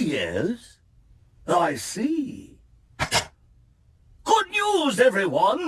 Yes? I see. Good news, everyone!